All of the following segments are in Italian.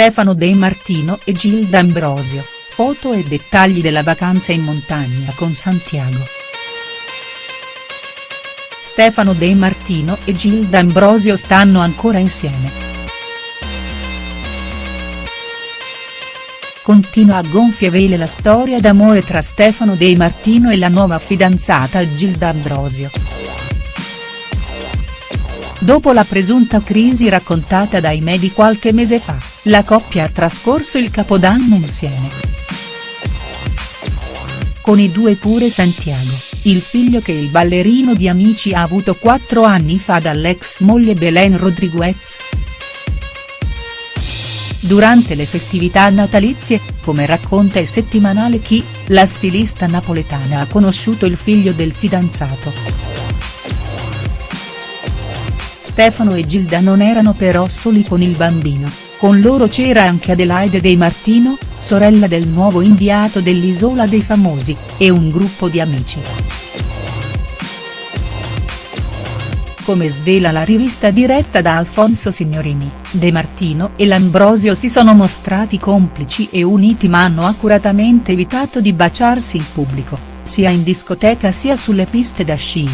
Stefano De Martino e Gilda Ambrosio, foto e dettagli della vacanza in montagna con Santiago. Stefano De Martino e Gilda Ambrosio stanno ancora insieme. Continua a gonfie vele la storia d'amore tra Stefano De Martino e la nuova fidanzata Gilda Ambrosio. Dopo la presunta crisi raccontata dai media qualche mese fa, la coppia ha trascorso il capodanno insieme. Con i due pure Santiago, il figlio che il ballerino di Amici ha avuto quattro anni fa dall'ex moglie Belen Rodriguez. Durante le festività natalizie, come racconta il settimanale Chi, la stilista napoletana ha conosciuto il figlio del fidanzato. Stefano e Gilda non erano però soli con il bambino, con loro c'era anche Adelaide De Martino, sorella del nuovo inviato dell'Isola dei Famosi, e un gruppo di amici. Come svela la rivista diretta da Alfonso Signorini, De Martino e L'Ambrosio si sono mostrati complici e uniti ma hanno accuratamente evitato di baciarsi in pubblico, sia in discoteca sia sulle piste da sci.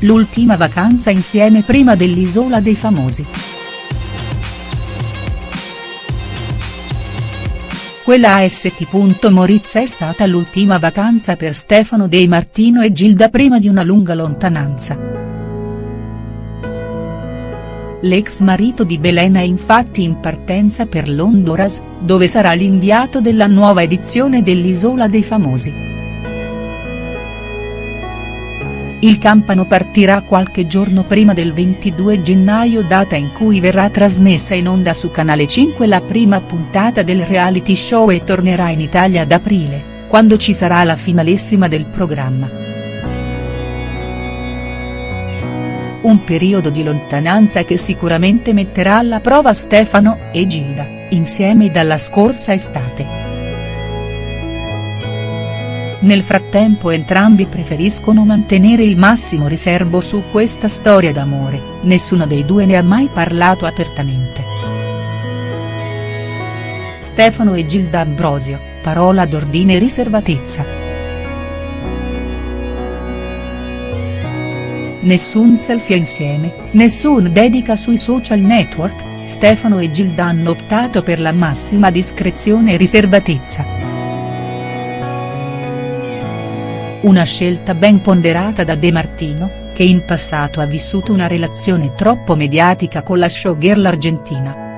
L'ultima vacanza insieme prima dell'Isola dei Famosi. Quella a St. Moritz è stata l'ultima vacanza per Stefano De Martino e Gilda prima di una lunga lontananza. L'ex marito di Belen è infatti in partenza per l'Honduras, dove sarà l'inviato della nuova edizione dell'Isola dei Famosi. Il Campano partirà qualche giorno prima del 22 gennaio data in cui verrà trasmessa in onda su Canale 5 la prima puntata del reality show e tornerà in Italia ad aprile, quando ci sarà la finalissima del programma. Un periodo di lontananza che sicuramente metterà alla prova Stefano e Gilda, insieme dalla scorsa estate. Nel frattempo entrambi preferiscono mantenere il massimo riservo su questa storia d'amore, nessuno dei due ne ha mai parlato apertamente. Stefano e Gilda Ambrosio, parola d'ordine e riservatezza. Nessun selfie insieme, nessun dedica sui social network, Stefano e Gilda hanno optato per la massima discrezione e riservatezza. Una scelta ben ponderata da De Martino, che in passato ha vissuto una relazione troppo mediatica con la showgirl argentina.